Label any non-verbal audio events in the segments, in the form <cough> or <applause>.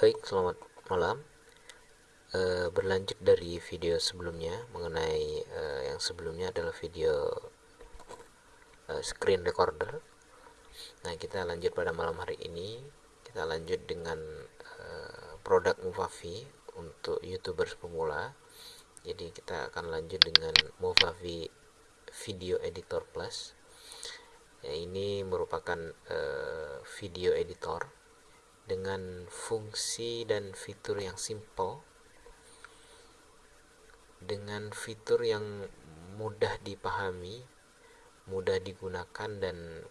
Baik, selamat malam. E, berlanjut dari video sebelumnya mengenai e, yang sebelumnya adalah video e, screen recorder. Nah, kita lanjut pada malam hari ini. Kita lanjut dengan e, produk Movavi untuk YouTubers pemula. Jadi kita akan lanjut dengan Movavi Video Editor Plus. Ya, ini merupakan e, video editor dengan fungsi dan fitur yang simple dengan fitur yang mudah dipahami mudah digunakan dan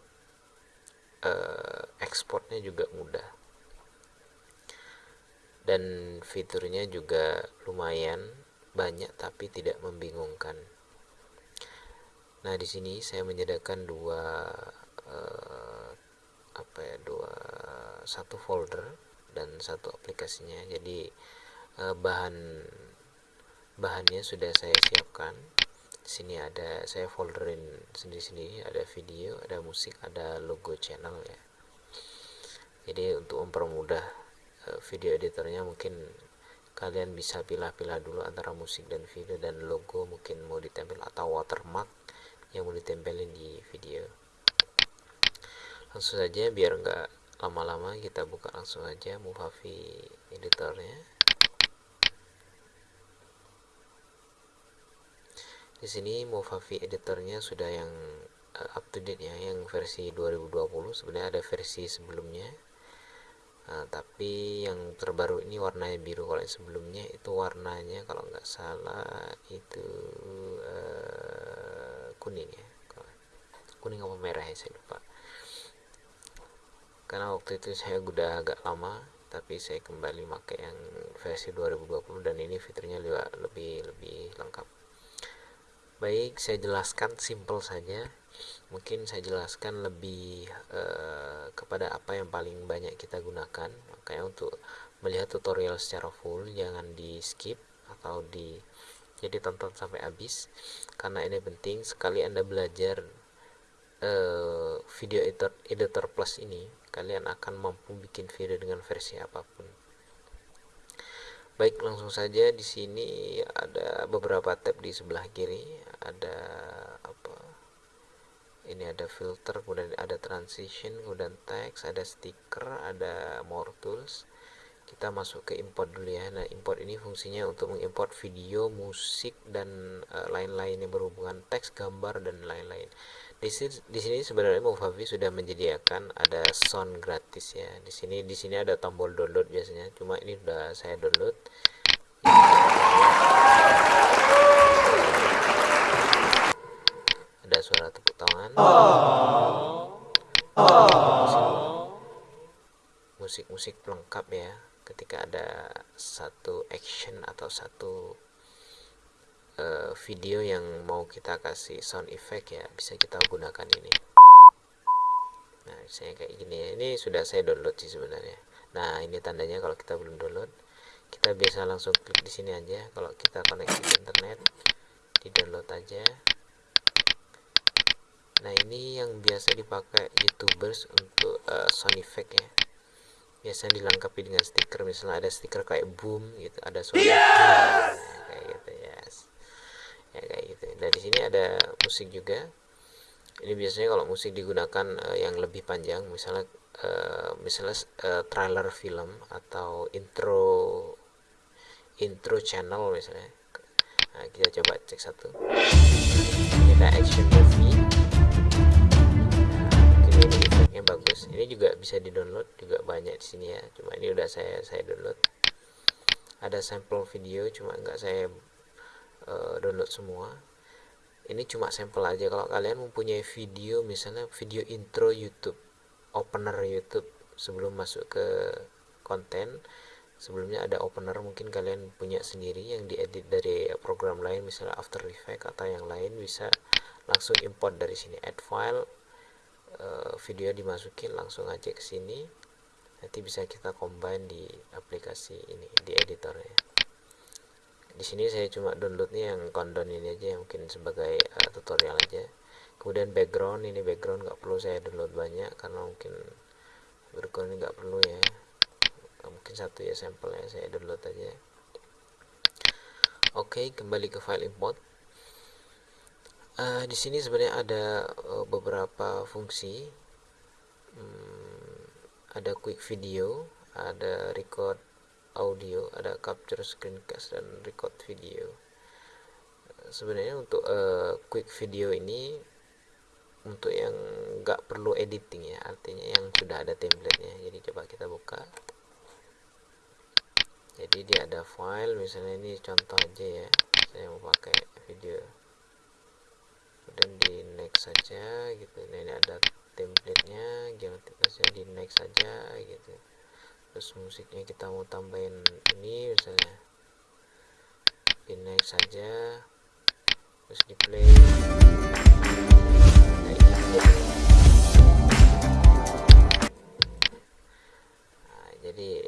uh, ekspornya juga mudah. Dan fiturnya juga lumayan banyak tapi tidak membingungkan. Nah di sini saya menyediakan dua uh, apa ya dua satu folder dan satu aplikasinya. Jadi eh, bahan bahannya sudah saya siapkan. Sini ada saya folderin sendiri-sendiri. Ada video ada musik ada logo channel ya. Jadi untuk mempermudah eh, video editornya mungkin kalian bisa pilih-pilih dulu antara musik dan video dan logo mungkin mau ditempel atau watermark yang mau ditempelin di video langsung saja biar enggak lama-lama kita buka langsung aja Movavi editornya. Di sini Movavi editornya sudah yang uh, up to date ya yang versi 2020 sebenarnya ada versi sebelumnya. Uh, tapi yang terbaru ini warnanya biru. Kalau yang sebelumnya itu warnanya kalau nggak salah itu uh, kuning ya. Kuning apa merah ya saya lupa karena waktu itu saya udah agak lama tapi saya kembali pakai yang versi 2020 dan ini fiturnya juga lebih lebih lengkap. Baik saya jelaskan simple saja. Mungkin saya jelaskan lebih uh, kepada apa yang paling banyak kita gunakan. Makanya untuk melihat tutorial secara full jangan di skip atau di jadi tonton sampai habis. Karena ini penting sekali anda belajar uh, video editor editor plus ini kalian akan mampu bikin video dengan versi apa pun. Baik langsung saja di sini ada beberapa tab di sebelah kiri. Ada apa? Ini ada filter kemudian ada transition kemudian text ada stiker ada more tools. Kita masuk ke import dulu ya. Nah import ini fungsinya untuk mengimport video musik dan uh, lain-lain yang berhubungan teks gambar dan lain-lain di sini, di sini sebenarnya Movavi sudah menyediakan ada sound gratis ya. Di sini di sini ada tombol download biasanya. Cuma ini sudah saya download. Ada suara tepuk tangan. Musik-musik pelengkap ya. Ketika ada satu action atau satu uh, video yang mau kita kasih sound effect ya bisa kita gunakan ini. Nah saya kayak gini ya ini sudah saya download sih sebenarnya. Nah ini tandanya kalau kita belum download kita biasa langsung klik di sini aja. Kalau kita koneksi internet di download aja. Nah ini yang biasa dipakai youtubers untuk uh, sound effect ya. Biasanya dilengkapi dengan stiker misalnya ada stiker kayak boom gitu ada suara boom, kayak gitu ya yes ya kayak gitu nah di sini ada musik juga. Ini biasanya kalau musik digunakan uh, yang lebih panjang misalnya uh, misalnya uh, trailer film atau intro intro channel misalnya. Nah, kita coba cek satu. Kita action movie. Nah, ini bagus. Ini juga bisa di download juga banyak di sini ya. Cuma ini udah saya saya download. Ada sampel video cuma enggak saya uh, download semua ini cuma sampel aja. Kalau kalian mempunyai video misalnya video intro YouTube opener YouTube sebelum masuk ke konten sebelumnya ada opener mungkin kalian punya sendiri yang diedit dari program lain misalnya After Effects atau yang lain bisa langsung import dari sini. Add file uh, video dimasukin langsung aja ke sini. Nanti bisa kita combine di aplikasi ini di editornya di sini saya cuma downloadnya yang countdown ini aja mungkin sebagai uh, tutorial aja. Kemudian background ini background nggak perlu saya download banyak karena mungkin background ini nggak perlu ya. Mungkin satu ya sampelnya saya download aja. Oke kembali ke file import. Uh, di sini sebenarnya ada uh, beberapa fungsi. Hmm, ada quick video ada record audio ada capture screencast dan record video. Sebenarnya untuk uh, quick video ini untuk yang nggak perlu editing ya artinya yang sudah ada templatenya. Jadi coba kita buka. Jadi dia ada file misalnya ini contoh aja ya. Saya mau pakai video. Dan di next saja gitu. Nah, ini ada templatenya jangan saja di next saja gitu terus musiknya kita mau tambahin ini misalnya di next saja terus di play. Nah, jadi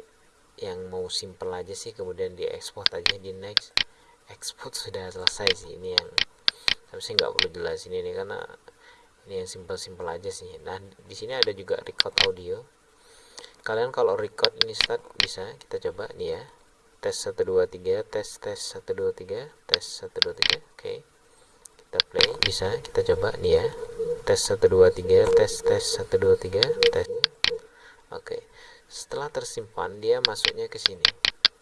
yang mau simple aja sih kemudian di export aja di next. Export sudah selesai sih ini yang harusnya nggak perlu jelasin ini karena ini yang simple-simple aja sih. Nah di sini ada juga record audio kalian kalau record ini start bisa. Kita coba nih ya. Tes 123 tes tes 123 tes 123 oke. Okay kita play. Bisa. Kita coba nih ya. Tes 123 tes tes 123 tes. Oke. Okay. setelah tersimpan dia masuknya ke sini.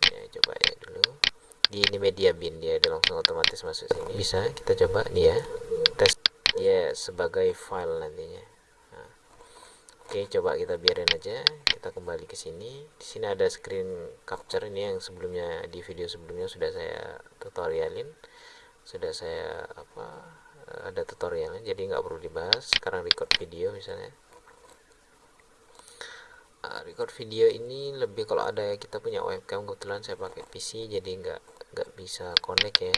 Ya coba ya dulu. Di ini media bin. Dia langsung otomatis masuk sini. Bisa. Kita coba nih ya. Tes. Ya sebagai file nantinya. Oke coba kita biarin aja. Kita kembali ke sini. Di sini ada screen capture ini yang sebelumnya di video sebelumnya sudah saya tutorialin. Sudah saya apa ada tutorialnya jadi nggak perlu dibahas. Sekarang record video misalnya. Uh, record video ini lebih kalau ada kita punya webcam kebetulan saya pakai PC jadi nggak nggak bisa connect ya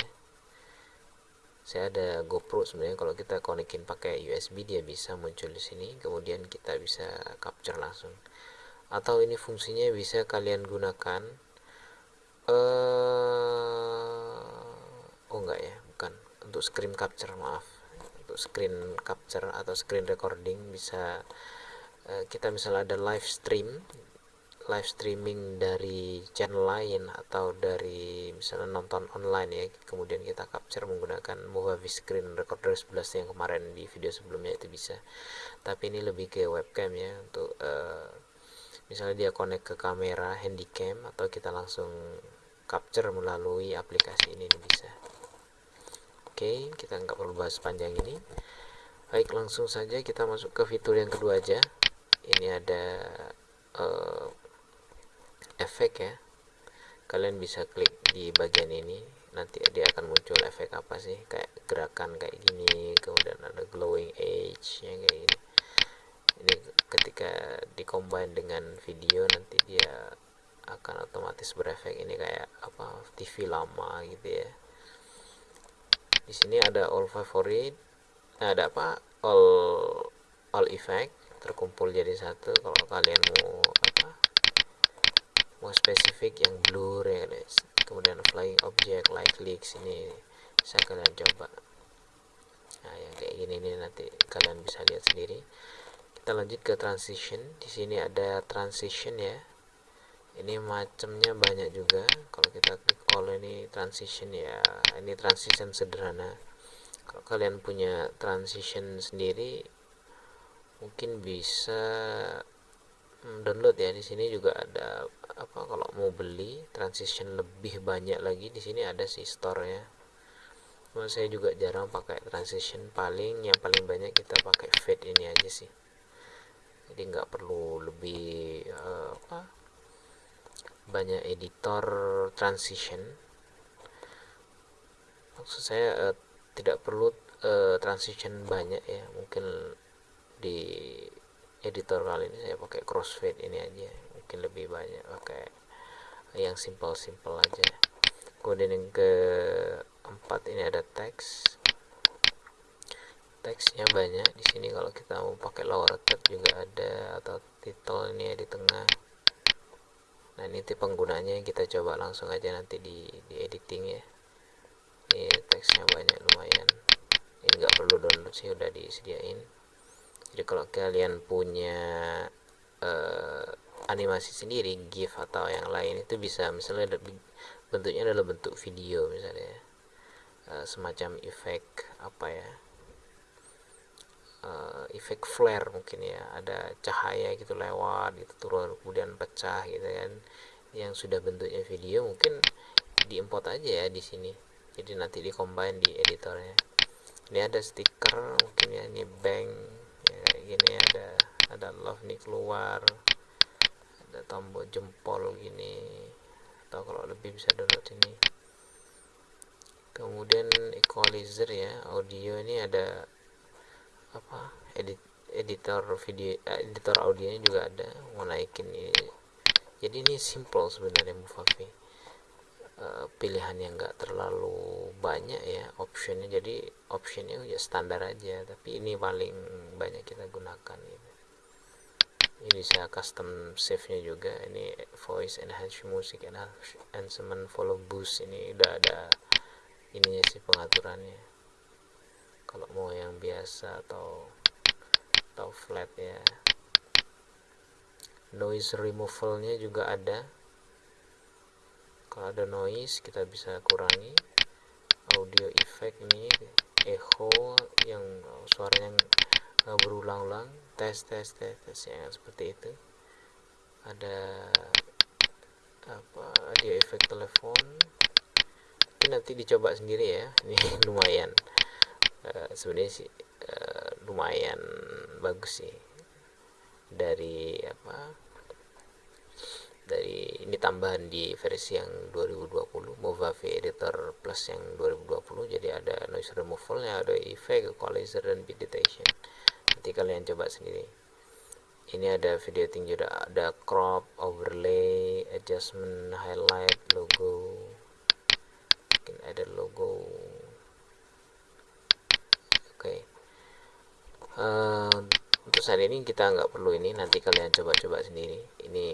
saya ada GoPro sebenarnya. Kalau kita konekin pakai USB dia bisa muncul di sini. Kemudian kita bisa capture langsung. Atau ini fungsinya bisa kalian gunakan uh, oh enggak ya bukan. Untuk screen capture maaf. Untuk screen capture atau screen recording bisa uh, kita misalnya ada live stream live streaming dari channel lain atau dari misalnya nonton online ya kemudian kita capture menggunakan Movavi Screen Recorder 11 yang kemarin di video sebelumnya itu bisa tapi ini lebih ke webcam ya untuk uh, misalnya dia connect ke kamera handycam atau kita langsung capture melalui aplikasi ini, ini bisa Oke, kita nggak perlu bahas panjang ini. Baik, langsung saja kita masuk ke fitur yang kedua aja. Ini ada uh, efek ya. Kalian bisa klik di bagian ini, nanti dia akan muncul efek apa sih? Kayak gerakan kayak gini, kemudian ada glowing edge yang kayak gini. Ini ketika dikombin dengan video nanti dia akan otomatis berefek ini kayak apa TV lama gitu ya di sini ada all favorite nah, ada apa all all effect terkumpul jadi satu kalau kalian mau mau spesifik yang blur ya. Guys kemudian flying object light leaks ini bisa kalian coba. Nah yang kayak gini ini nanti kalian bisa lihat sendiri. Kita lanjut ke transition. Di sini ada transition ya. Ini macamnya banyak juga. Kalau kita klik all ini transition ya. Ini transition sederhana. Kalau kalian punya transition sendiri mungkin bisa download ya. Di sini juga ada apa kalau mau beli transition lebih banyak lagi di sini ada si store ya Cuma saya juga jarang pakai transition. Paling yang paling banyak kita pakai fade ini aja sih. Jadi nggak perlu lebih uh, apa banyak editor transition. Maksud saya uh, tidak perlu uh, transition banyak ya. Mungkin di editor kali ini saya pakai crossfade ini aja. Mungkin lebih banyak pakai yang simple-simple aja. Kemudian yang keempat ini ada teks. Teksnya banyak di sini. Kalau kita mau pakai lower third juga ada atau title ini ya di tengah. Nah ini tipe penggunanya. Kita coba langsung aja nanti di, di editing ya. Ini teksnya banyak lumayan. Ini nggak perlu download sih udah disediain jadi kalau kalian punya uh, animasi sendiri GIF atau yang lain itu bisa misalnya bentuknya adalah bentuk video misalnya. Uh, semacam efek apa ya? Uh, efek flare mungkin ya. Ada cahaya gitu lewat gitu turun kemudian pecah gitu kan. Yang sudah bentuknya video mungkin diimport aja ya di sini. Jadi nanti combine di editornya. Ini ada stiker mungkin ya ini bank gini ada ada love nih keluar ada tombol jempol gini atau kalau lebih bisa download ini. Kemudian equalizer ya audio ini ada apa edit editor video eh, editor audionya juga ada mau naikin ini. Jadi ini simple sebenarnya Movavi uh, pilihan yang enggak terlalu banyak ya optionnya. Jadi optionnya ya standar aja tapi ini paling banyak kita gunakan gitu. ini bisa custom save nya juga ini voice enhance music enhancement follow boost. Ini udah ada ininya sih pengaturannya. Kalau mau yang biasa atau atau flat ya. Noise removalnya juga ada kalau ada noise kita bisa kurangi. Audio effect ini echo yang suaranya nggak berulang-ulang. Tes tes tes tes yang seperti itu. Ada apa audio effect telepon. Ini nanti dicoba sendiri ya <laughs> ini lumayan. Uh, sebenarnya sih uh, lumayan bagus sih. Dari apa dari ini tambahan di versi yang 2020 Movavi Editor Plus yang 2020 jadi ada noise removalnya ada effect equalizer dan beat detection. Nanti kalian coba sendiri. Ini ada video tinggi ada, ada crop overlay adjustment highlight logo. Mungkin ada logo. Oke. Uh, untuk saat ini kita nggak perlu ini. Nanti kalian coba-coba sendiri. Ini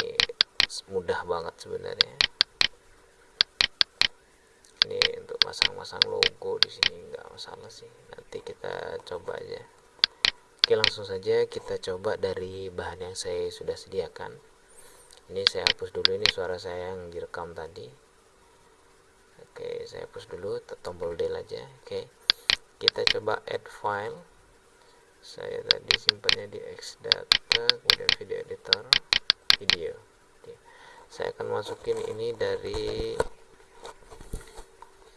mudah banget sebenarnya. Ini untuk masang-masang logo di sini nggak masalah sih. Nanti kita coba aja. Oke langsung saja kita coba dari bahan yang saya sudah sediakan. Ini saya hapus dulu ini suara saya yang direkam tadi. Oke saya hapus dulu tombol del aja. Oke kita coba add file. Saya tadi simpannya di xdata kemudian video editor video Oke. saya akan masukin ini dari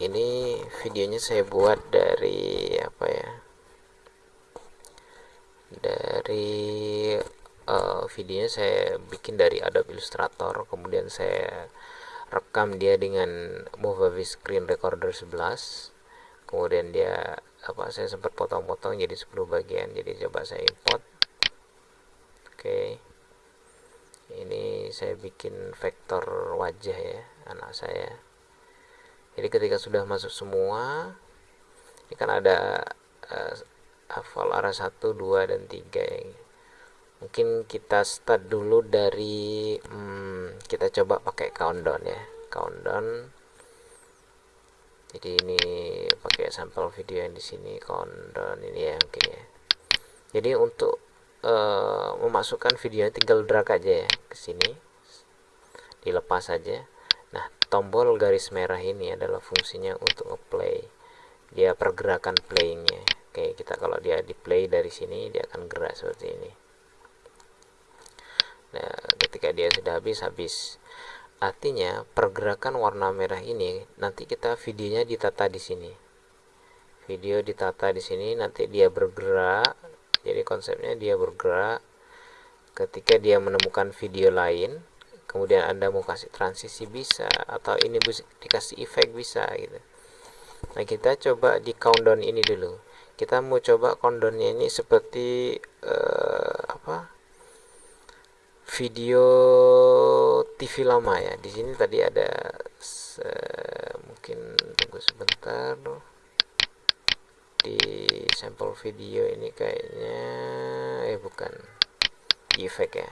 ini videonya saya buat dari apa ya? Dari uh, videonya saya bikin dari Adobe Illustrator kemudian saya rekam dia dengan Movavi Screen Recorder 11 kemudian dia apa saya sempat potong-potong jadi 10 bagian jadi coba saya import. Oke ini saya bikin vektor wajah ya anak saya. Jadi ketika sudah masuk semua ini kan ada uh, hafal arah 1 2 dan 3 ya. mungkin kita start dulu dari hmm, kita coba pakai countdown ya. Countdown. Jadi ini pakai sampel video yang di sini countdown ini ya mungkin ya. Jadi untuk uh, memasukkan video tinggal drag aja ya ke sini. Dilepas saja nah tombol garis merah ini adalah fungsinya untuk ngeplay. Dia pergerakan playingnya oke kita kalau dia di play dari sini dia akan gerak seperti ini. Nah ketika dia sudah habis habis. Artinya pergerakan warna merah ini nanti kita videonya ditata di sini. Video ditata di sini nanti dia bergerak. Jadi konsepnya dia bergerak ketika dia menemukan video lain, kemudian Anda mau kasih transisi bisa atau ini dikasih efek bisa gitu. Nah, kita coba di countdown ini dulu. Kita mau coba countdownnya ini seperti uh, apa? video TV lama ya di sini tadi ada mungkin tunggu sebentar di sampel video ini kayaknya eh bukan efek ya.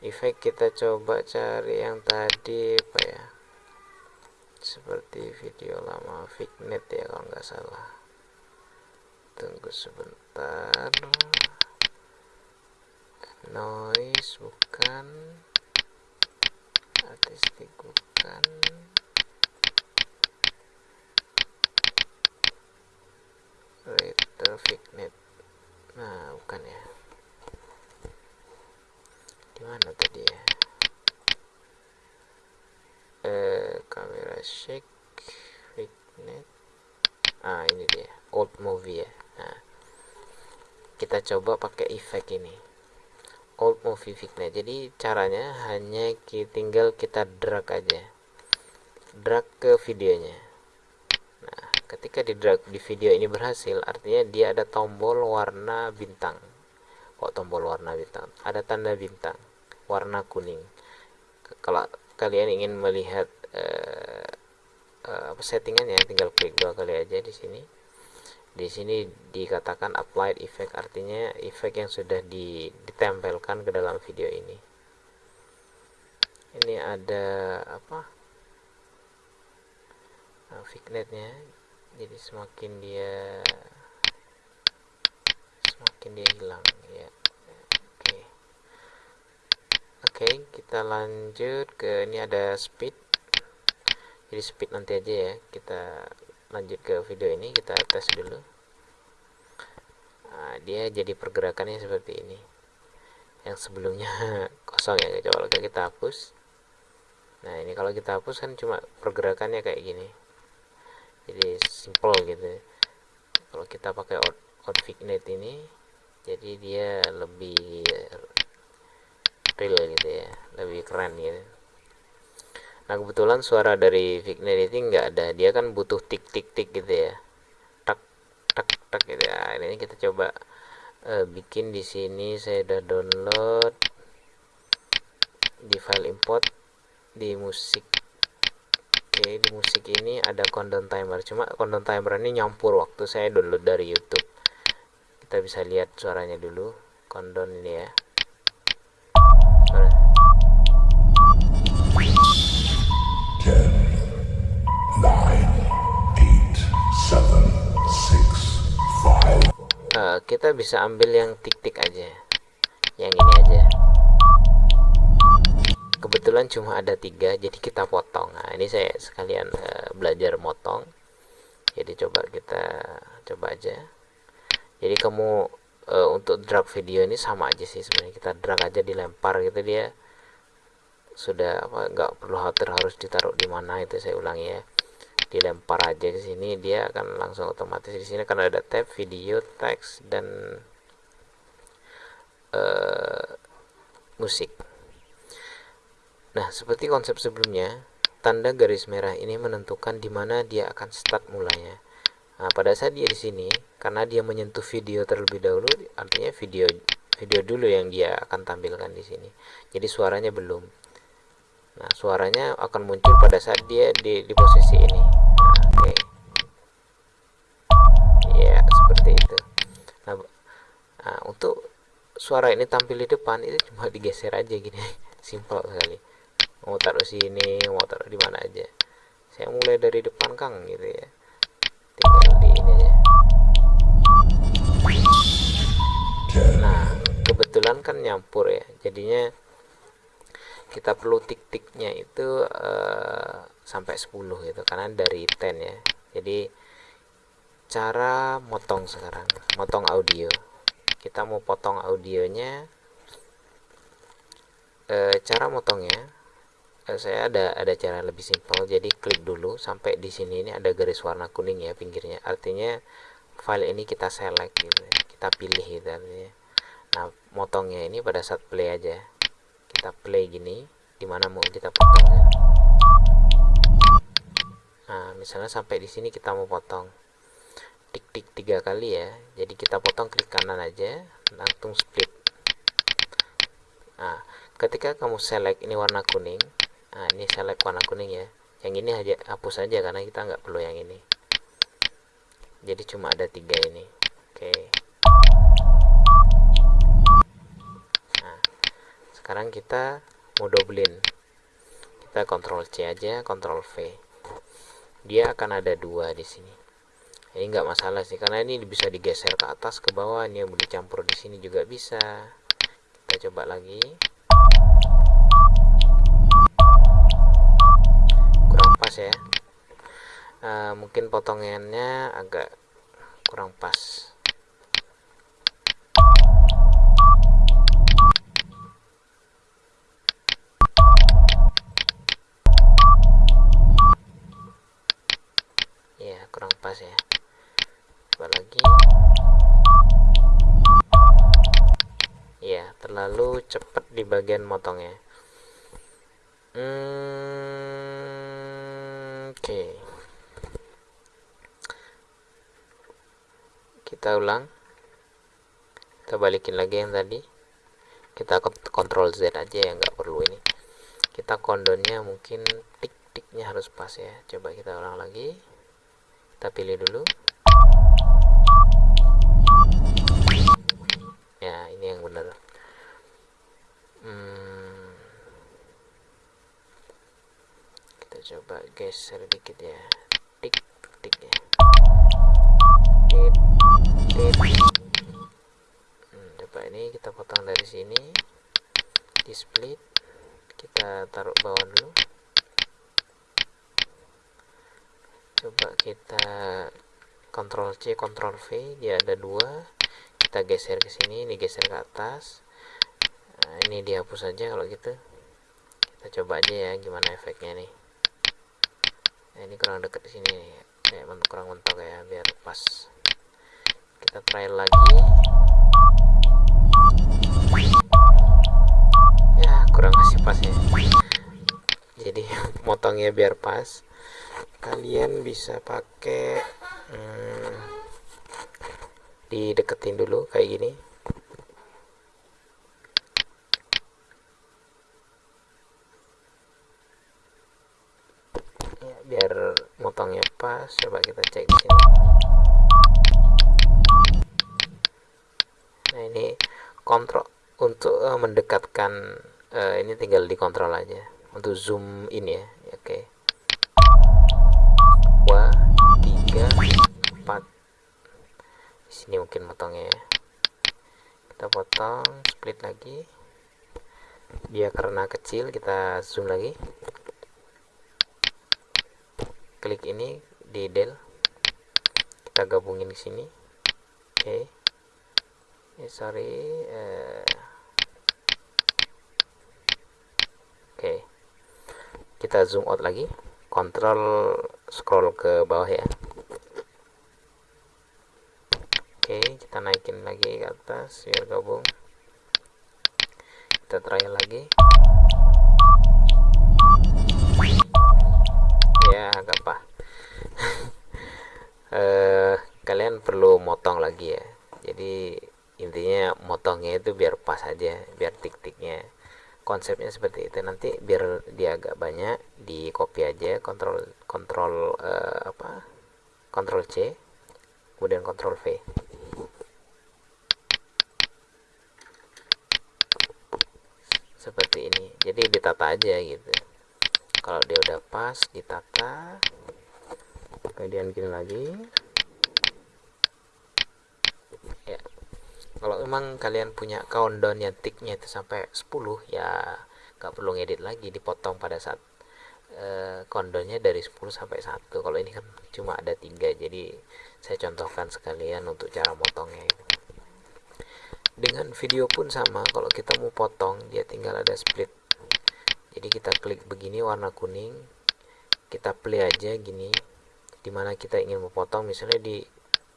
Efek kita coba cari yang tadi apa ya. Seperti video lama Fignet ya kalau nggak salah. Tunggu sebentar. Noise bukan. Artistik bukan Reader Fignet nah bukan ya? Di mana tadi ya? Eh kamera shake Fignet ah ini dia old movie ya. Nah kita coba pakai efek ini. Old movie Fignet jadi caranya hanya tinggal kita drag aja. Drag ke videonya ketika di drag di video ini berhasil artinya dia ada tombol warna bintang. Kok tombol warna bintang? Ada tanda bintang warna kuning. Kalau kalian ingin melihat uh, uh, settingannya tinggal klik dua kali aja di sini. Di sini dikatakan applied effect artinya efek yang sudah ditempelkan ke dalam video ini. Ini ada apa? Nah, vignetnya jadi semakin dia semakin dia hilang ya Oke, kita lanjut ke ini ada speed. Jadi speed nanti aja ya. Kita lanjut ke video ini, kita tes dulu. Nah, dia jadi pergerakannya seperti ini. Yang sebelumnya <laughs> kosong ya, coba kita hapus. Nah, ini kalau kita hapus kan cuma pergerakannya kayak gini. Jadi simple gitu. Kalau kita pakai out, out ini, jadi dia lebih real gitu ya lebih keren gitu. Nah kebetulan suara dari Vignet ini nggak ada. Dia kan butuh tik tik tik gitu ya. Tak tak tak gitu ya. Ini kita coba uh, bikin di sini. Saya udah download di file import di musik oke di musik ini ada countdown timer. Cuma countdown timer ini nyampur waktu saya download dari YouTube. Kita bisa lihat suaranya dulu. Countdown ini ya. Uh, kita bisa ambil yang tik-tik aja. Yang ini aja kebetulan cuma ada tiga jadi kita potong. Nah ini saya sekalian uh, belajar motong. Jadi coba kita coba aja. Jadi kamu uh, untuk drag video ini sama aja sih sebenarnya. Kita drag aja dilempar gitu dia. Sudah apa nggak perlu khawatir harus ditaruh di mana itu saya ulangi ya. Dilempar aja ke sini dia akan langsung otomatis di sini. Karena ada tab video teks dan uh, musik nah seperti konsep sebelumnya tanda garis merah ini menentukan di mana dia akan start mulanya Nah, pada saat dia di sini, karena dia menyentuh video terlebih dahulu, artinya video video dulu yang dia akan tampilkan di sini. Jadi suaranya belum. Nah, suaranya akan muncul pada saat dia di, di posisi ini. Oke. Okay. Ya, seperti itu. Nah, nah, untuk suara ini tampil di depan itu cuma digeser aja gini. <laughs> Simpel sekali. Mau taruh sini, mau taruh di mana aja. Saya mulai dari depan Kang gitu ya. Tinggal di ini aja. Nah kebetulan kan nyampur ya. Jadinya kita perlu tik-tiknya itu uh, sampai 10 gitu karena dari 10 ya. Jadi cara motong sekarang motong audio. Kita mau potong audionya e, cara motongnya saya ada ada cara lebih simpel. Jadi klik dulu sampai di sini ini ada garis warna kuning ya pinggirnya. Artinya file ini kita select gitu ya. kita pilih gitu artinya. Nah motongnya ini pada saat play aja. Kita play gini di mana mau kita potong ya. nah misalnya sampai di sini kita mau potong. Tik tik tiga kali ya. Jadi kita potong klik kanan aja langsung split. Nah ketika kamu select ini warna kuning nah ini select warna kuning ya. Yang ini aja hapus saja karena kita nggak perlu yang ini. Jadi cuma ada tiga ini. Oke. Nah sekarang kita mau doublein kita kontrol C aja kontrol V. Dia akan ada dua di sini. Ini nggak masalah sih karena ini bisa digeser ke atas ke bawah. Ini yang boleh campur di sini juga bisa. Kita coba lagi mungkin potongannya agak kurang pas. Ya kurang pas ya. Coba lagi. Ya terlalu cepat di bagian motongnya. Hmm, oke okay. Kita ulang. Kita balikin lagi yang tadi. Kita kontrol Z aja ya nggak perlu ini. Kita kondonnya mungkin tik-tiknya harus pas ya. Coba kita ulang lagi. Kita pilih dulu. Ya ini yang benar. Hmm, kita coba geser dikit ya. Tik tik ya. Tik hmm, coba ini kita potong dari sini. Di split. Kita taruh bawah dulu. Coba kita Ctrl C Ctrl V. Dia ada dua. Kita geser ke sini ini geser ke atas. Nah, ini dihapus saja kalau gitu. Kita coba aja ya gimana efeknya nih. Nah, ini kurang deket sini nih. Kayak kurang mentok ya biar pas kita try lagi. Ya kurang kasih pas ya. Jadi <laughs> motongnya biar pas. Kalian bisa pakai hmm, dideketin dulu kayak gini. Ya, biar motongnya pas coba kita cek di sini nah ini kontrol untuk uh, mendekatkan uh, ini tinggal dikontrol aja. Untuk zoom in ya. Oke. Okay. 3 4 di sini mungkin potongnya ya. Kita potong split lagi. Dia karena kecil kita zoom lagi. Klik ini di del. Kita gabungin di sini. Oke. Okay. eh, sorry uh, oke okay. Kita zoom out lagi. Kontrol scroll ke bawah ya. Oke kita naikin lagi ke atas biar gabung. Kita try lagi. Ya apa? Uh, <laughs> kalian perlu motong lagi ya. Jadi intinya motongnya itu biar pas aja biar tik-tiknya konsepnya seperti itu. Nanti biar dia agak banyak di copy aja kontrol kontrol uh, apa? Kontrol C kemudian kontrol V. Seperti ini. Jadi ditata aja gitu. Kalau dia udah pas ditata. Kemudian gini lagi ya kalau memang kalian punya countdown yang ticknya itu sampai 10 ya nggak perlu ngedit lagi dipotong pada saat uh, countdownnya dari 10 sampai 1 kalau ini kan cuma ada tiga jadi saya contohkan sekalian untuk cara motongnya dengan video pun sama kalau kita mau potong dia tinggal ada split. Jadi kita klik begini warna kuning kita play aja gini di mana kita ingin memotong misalnya di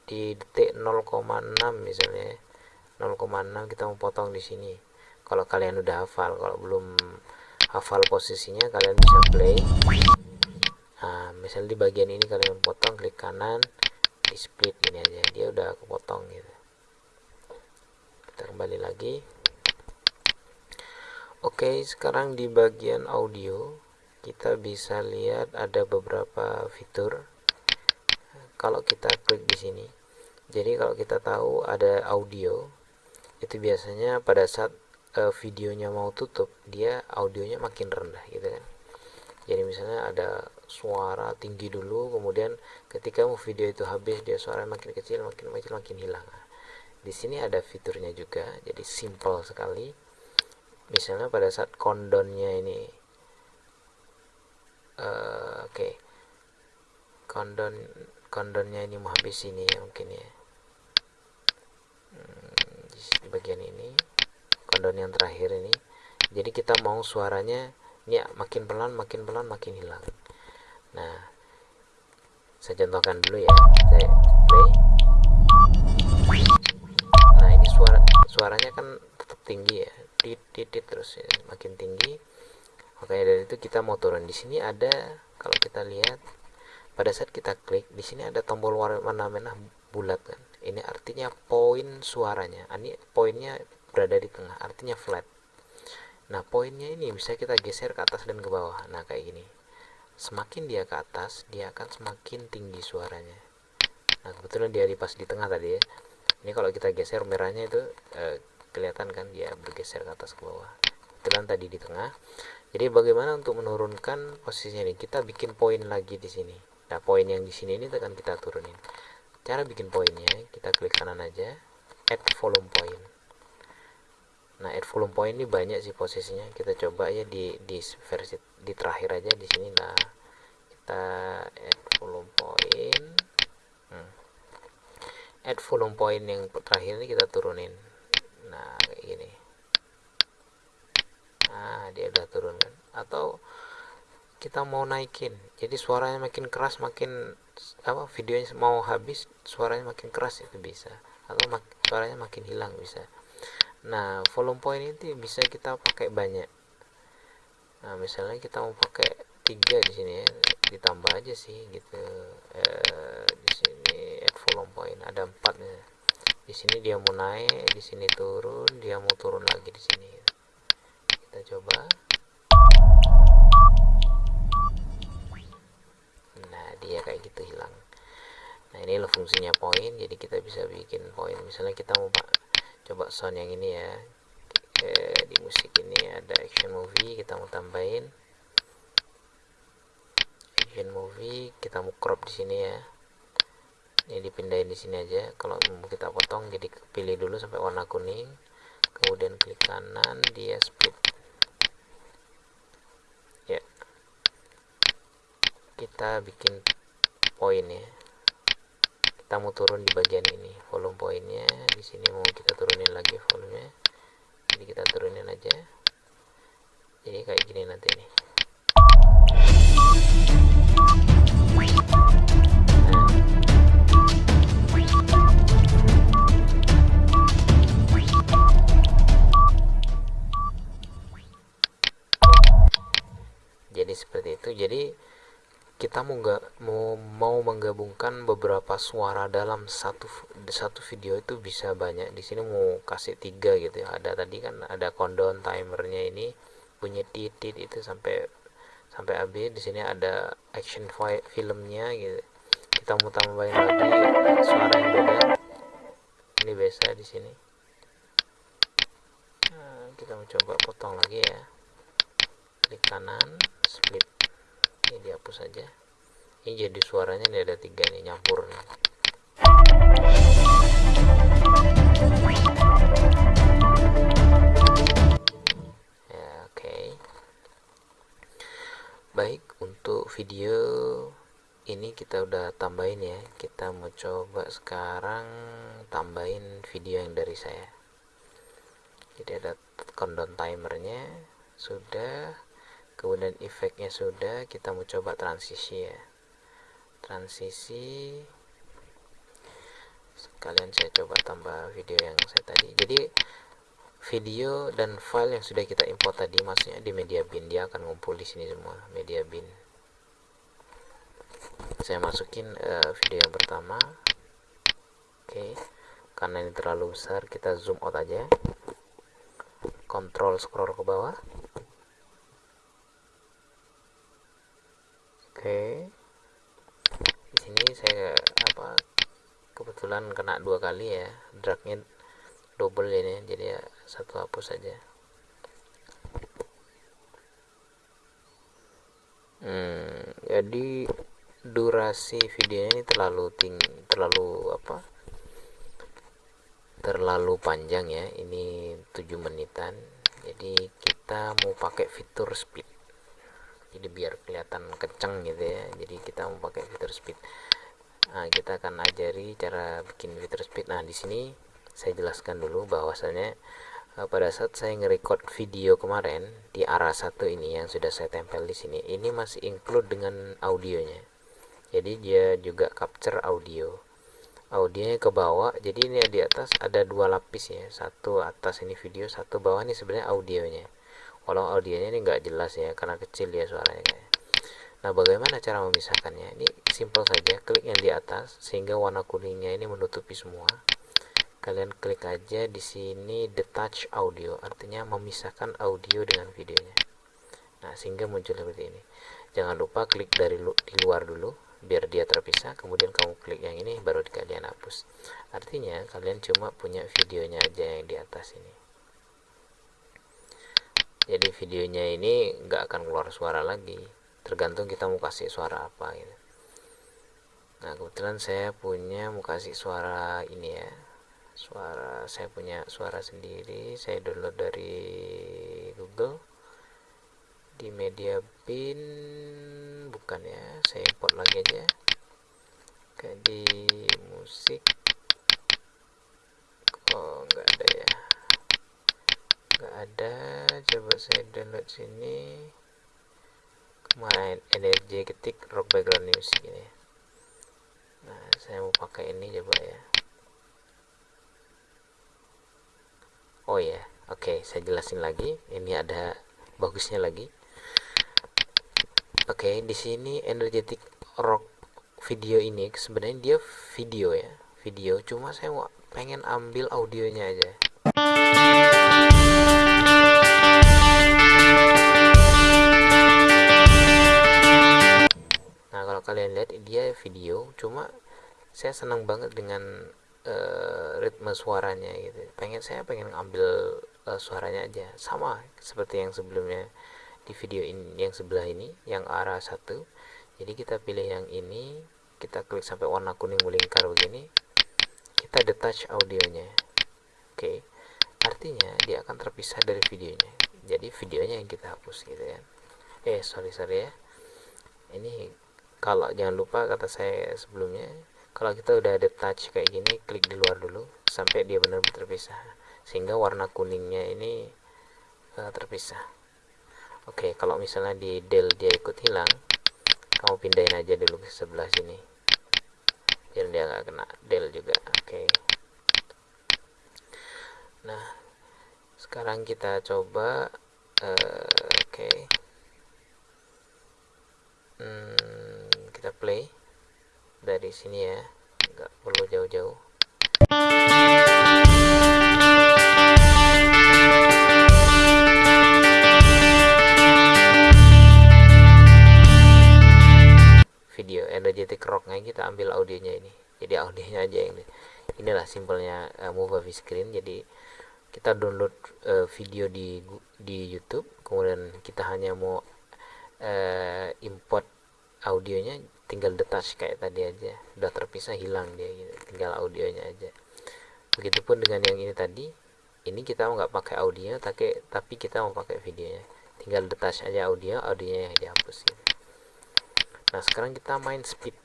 di detik 0,6 misalnya 0,6 kita mau potong di sini. Kalau kalian udah hafal kalau belum hafal posisinya kalian bisa play. Nah misalnya di bagian ini kalian potong klik kanan di split ini aja. Dia udah kepotong gitu. Kita kembali lagi. Oke sekarang di bagian audio kita bisa lihat ada beberapa fitur. Kalau kita klik di sini jadi kalau kita tahu ada audio itu biasanya pada saat uh, videonya mau tutup dia audionya makin rendah gitu kan. Jadi misalnya ada suara tinggi dulu kemudian ketika video itu habis dia suara makin kecil makin kecil makin hilang. Di sini ada fiturnya juga jadi simple sekali. Misalnya pada saat kondonnya ini uh, oke. Okay. kondon kondonnya ini mau habis ini ya mungkin ya bagian ini kondon yang terakhir ini. Jadi kita mau suaranya ya, makin pelan makin pelan makin hilang. Nah saya contohkan dulu ya. Saya play. Nah ini suara suaranya kan tetap tinggi ya. Titit terus ya, makin tinggi. Makanya dari itu kita mau turun. Di sini ada kalau kita lihat pada saat kita klik di sini ada tombol warna merah bulat kan ini artinya poin suaranya. Ini poinnya berada di tengah artinya flat. Nah poinnya ini bisa kita geser ke atas dan ke bawah. Nah kayak gini. Semakin dia ke atas dia akan semakin tinggi suaranya. Nah kebetulan dia di pas di tengah tadi ya. Ini kalau kita geser merahnya itu eh, kelihatan kan dia bergeser ke atas ke bawah. Kebetulan tadi di tengah. Jadi bagaimana untuk menurunkan posisinya ini kita bikin poin lagi di sini. Nah poin yang di sini ini akan kita turunin cara bikin poinnya kita klik kanan aja add volume point. Nah add volume point ini banyak sih posisinya. Kita coba ya di di versi di terakhir aja di sini. Nah kita add volume point. Hmm. add volume point yang terakhir ini kita turunin. Nah kayak gini. Nah dia udah turun kan? Atau kita mau naikin. Jadi suaranya makin keras makin apa videonya mau habis suaranya makin keras itu bisa. Atau mak suaranya makin hilang bisa. Nah volume point itu bisa kita pakai banyak. Nah misalnya kita mau pakai tiga di sini ya ditambah aja sih gitu. Eh, di sini add volume point ada empat nih di sini dia mau naik di sini turun dia mau turun lagi di sini. Kita coba nah dia kayak gitu hilang. Nah ini loh fungsinya poin jadi kita bisa bikin poin. Misalnya kita mau coba sound yang ini ya. Eh, di musik ini ada action movie kita mau tambahin. Action movie kita mau crop di sini ya. Ini dipindahin di sini aja. Kalau mau kita potong jadi pilih dulu sampai warna kuning. Kemudian klik kanan dia split kita bikin poin ya kita mau turun di bagian ini volume poinnya. Di sini mau kita turunin lagi volumenya. Jadi kita turunin aja. Jadi kayak gini nanti nih. Jadi seperti itu. Jadi kita mau nggak mau mau menggabungkan beberapa suara dalam satu satu video itu bisa banyak. Di sini mau kasih tiga gitu ya. Ada tadi kan ada countdown timernya ini punya titit itu sampai sampai habis. Di sini ada action filmnya gitu. Kita mau tambahin lagi suara yang beda. Ini biasa di sini. Nah, kita mau coba potong lagi ya. Klik kanan split ini dihapus saja ini jadi suaranya ini ada tiga nih nyampur nih. ya oke. Baik untuk video ini kita udah tambahin ya. Kita mau coba sekarang tambahin video yang dari saya. Jadi ada countdown timernya. Sudah kemudian efeknya sudah kita mau coba transisi ya. Transisi sekalian saya coba tambah video yang saya tadi. Jadi video dan file yang sudah kita import tadi maksudnya di media bin dia akan ngumpul di sini semua media bin. Saya masukin uh, video yang pertama. Oke okay. karena ini terlalu besar kita zoom out aja. Kontrol scroll ke bawah oke. Di sini saya apa kebetulan kena dua kali ya dragnya double ini jadi ya satu hapus saja. Hmm, jadi durasi videonya ini terlalu tinggi terlalu apa terlalu panjang ya ini 7 menitan. Jadi kita mau pakai fitur speed jadi biar kelihatan kenceng gitu ya. Jadi kita mau pakai fitur speed. Nah, kita akan ajari cara bikin fitur speed. Nah di sini saya jelaskan dulu bahwasanya uh, pada saat saya nge-record video kemarin di arah satu ini yang sudah saya tempel di sini ini masih include dengan audionya. Jadi dia juga capture audio. Audionya ke bawah jadi ini di atas ada dua lapis ya. Satu atas ini video satu bawah ini sebenarnya audionya walau audionya ini enggak jelas ya karena kecil ya suaranya kayak. Nah bagaimana cara memisahkannya? Ini simple saja klik yang di atas sehingga warna kuningnya ini menutupi semua. Kalian klik aja di sini detach audio artinya memisahkan audio dengan videonya. Nah sehingga muncul seperti ini. Jangan lupa klik dari lu di luar dulu biar dia terpisah kemudian kamu klik yang ini baru kalian hapus. Artinya kalian cuma punya videonya aja yang di atas ini jadi videonya ini nggak akan keluar suara lagi. Tergantung kita mau kasih suara apa gitu. Nah kebetulan saya punya mau kasih suara ini ya. Suara saya punya suara sendiri. Saya download dari Google. Di media bin bukan ya. Saya import lagi aja kayak di musik. Oh enggak ada ya enggak ada. Coba saya download sini. Kemarin energi ketik rock background music ini. Nah saya mau pakai ini coba ya. Oh ya oke okay, saya jelasin lagi. Ini ada bagusnya lagi. Oke okay, di sini energetic rock video ini sebenarnya dia video ya video. Cuma saya pengen ambil audionya aja kalian lihat dia video cuma saya senang banget dengan uh, ritme suaranya gitu. Pengen saya pengen ambil uh, suaranya aja. Sama seperti yang sebelumnya di video ini yang sebelah ini yang arah satu. Jadi kita pilih yang ini kita klik sampai warna kuning melingkar begini kita detach audionya. Oke. Okay. artinya dia akan terpisah dari videonya. Jadi videonya yang kita hapus gitu kan eh sorry sorry ya. Ini kalau jangan lupa kata saya sebelumnya kalau kita udah detach kayak gini klik di luar dulu sampai dia benar-benar terpisah sehingga warna kuningnya ini uh, terpisah Oke, okay, kalau misalnya di del dia ikut hilang, kamu pindahin aja dulu ke sebelah sini. Biar dia nggak kena del juga. Oke. Okay. Nah, sekarang kita coba uh, oke. Okay. Hmm, kita play dari sini ya. Nggak perlu jauh-jauh. energetic rocknya kita ambil audionya ini jadi audionya aja ini inilah simpelnya uh, movie screen jadi kita download uh, video di di YouTube kemudian kita hanya mau uh, import audionya tinggal detach kayak tadi aja. Udah terpisah hilang dia gitu. tinggal audionya aja. Begitupun dengan yang ini tadi ini kita nggak pakai audio tapi tapi kita mau pakai videonya. Tinggal detach aja audio audionya yang dihapus gitu. Nah sekarang kita main speed.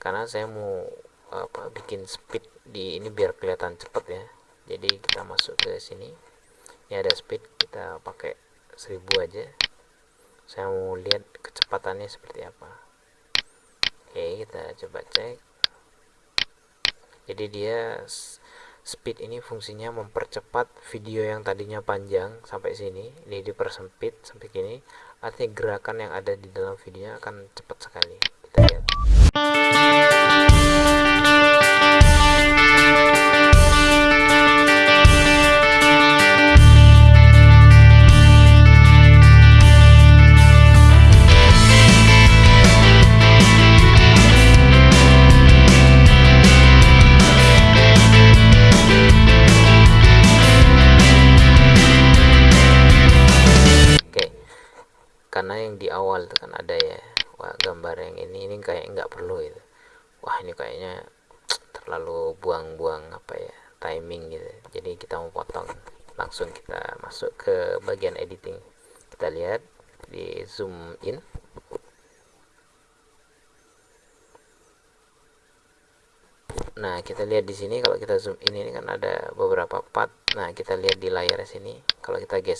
Karena saya mau apa bikin speed di ini biar kelihatan cepet ya. Jadi kita masuk ke sini. Ini ada speed kita pakai 1000 aja. Saya mau lihat kecepatannya seperti apa oke kita coba cek. Jadi dia speed ini fungsinya mempercepat video yang tadinya panjang sampai sini. Ini dipersempit sampai gini artinya gerakan yang ada di dalam videonya akan cepat sekali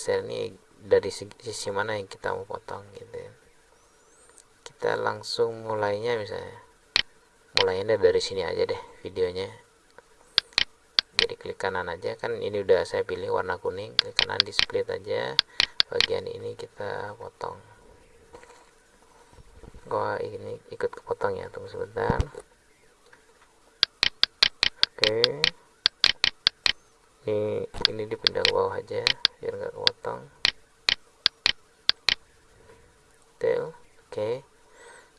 geser nih dari sisi, mana yang kita mau potong gitu kita langsung mulainya misalnya. Mulainya dari sini aja deh videonya. Jadi klik kanan aja kan ini udah saya pilih warna kuning. Klik kanan di split aja. Bagian ini kita potong. Gua ini ikut kepotong ya tunggu sebentar. Oke ini ini dipindah ke bawah aja biar nggak kepotong. Del oke.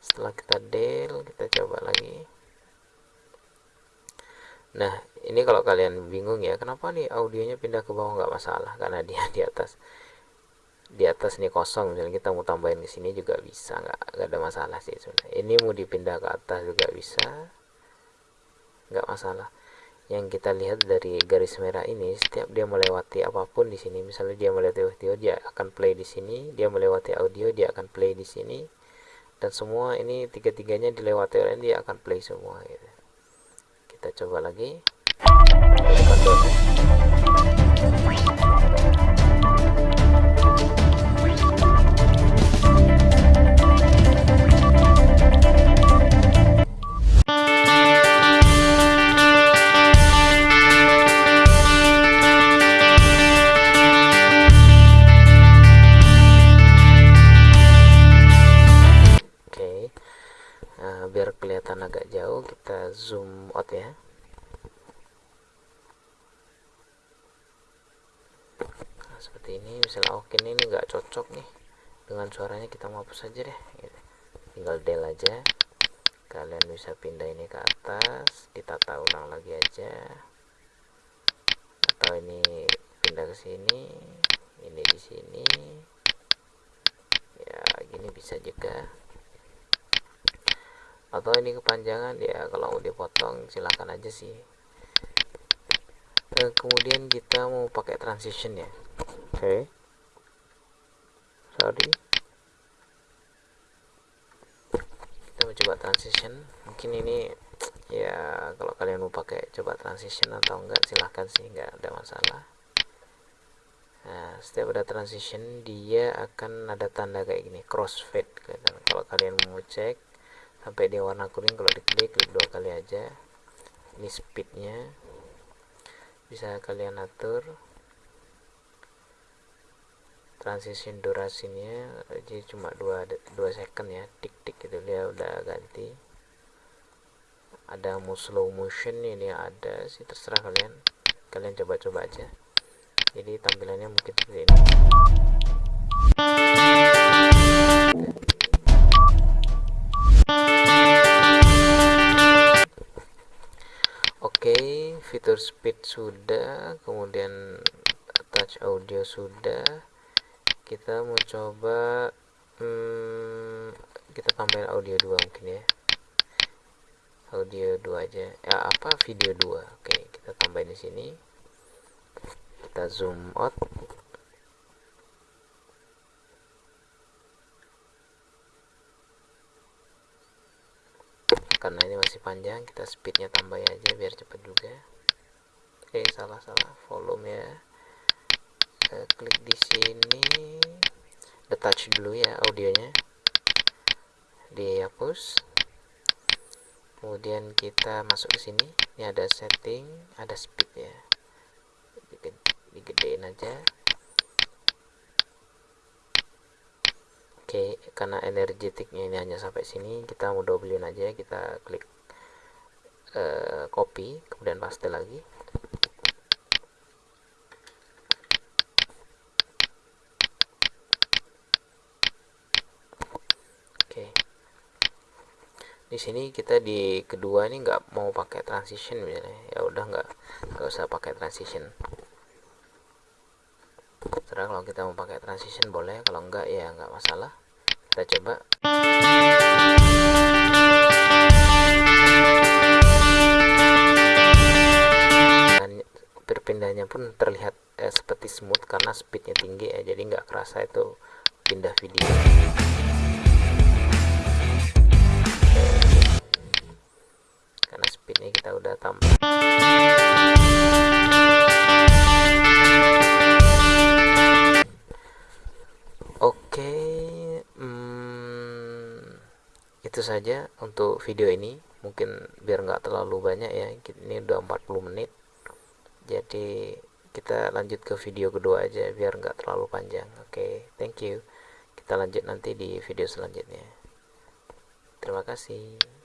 Setelah kita del kita coba lagi. Nah ini kalau kalian bingung ya kenapa nih audionya pindah ke bawah? Nggak masalah karena dia di atas di atas nih kosong. Misalnya kita mau tambahin di sini juga bisa nggak nggak ada masalah sih sebenarnya. Ini mau dipindah ke atas juga bisa. Nggak masalah yang kita lihat dari garis merah ini setiap dia melewati apa pun di sini misalnya dia melewati audio dia akan play di sini dia melewati audio dia akan play di sini dan semua ini tiga-tiganya dilewati oleh dia akan play semua gitu. kita coba lagi zoom out ya. Nah, seperti ini misalnya oke ini nggak cocok nih. Dengan suaranya kita mau hapus saja deh gitu. tinggal del aja. Kalian bisa pindah ini ke atas ditata ulang lagi aja. Atau ini pindah ke sini ini di sini. Ya gini bisa juga atau ini kepanjangan ya kalau mau dipotong silahkan aja sih. E, kemudian kita mau pakai transition ya. Oke. Okay. sorry. Kita mau coba transition. Mungkin ini ya kalau kalian mau pakai coba transition atau enggak silahkan sih enggak ada masalah. Nah setiap ada transition dia akan ada tanda kayak gini crossfade. Kalau kalian mau cek sampai dia warna kuning kalau diklik klik dua kali aja. Ini speednya. Bisa kalian atur transition durasinya. Jadi cuma 2 2 second ya. Tik tik gitu dia udah ganti. Ada mau slow motion ini ada sih terserah kalian. Kalian coba-coba aja. Jadi tampilannya mungkin seperti ini speed sudah kemudian touch audio sudah. Kita mau coba hmm, kita tambahin audio 2 mungkin ya. Audio 2 aja. Ya apa? Video 2 oke kita tambahin di sini. Kita zoom out. Karena ini masih panjang kita speednya tambah aja biar cepet juga oke salah salah volume ya klik di sini. Detach dulu ya audionya. Dihapus. Kemudian kita masuk ke sini. Ini ada setting ada speed ya. Digedein aja. Oke karena energetiknya ini hanya sampai sini kita mau doublein aja kita klik uh, copy kemudian paste lagi di sini kita di kedua ini nggak mau pakai transition misalnya. Ya udah nggak nggak usah pakai transition. Terserah kalau kita mau pakai transition boleh kalau enggak ya nggak masalah. Kita coba. Dan berpindahnya pun terlihat eh, seperti smooth karena speednya tinggi ya jadi nggak kerasa itu pindah video kita udah tambah oke hmm, itu saja untuk video ini. Mungkin biar nggak terlalu banyak ya ini udah 40 menit. Jadi kita lanjut ke video kedua aja biar nggak terlalu panjang. Oke okay, thank you. Kita lanjut nanti di video selanjutnya. Terima kasih.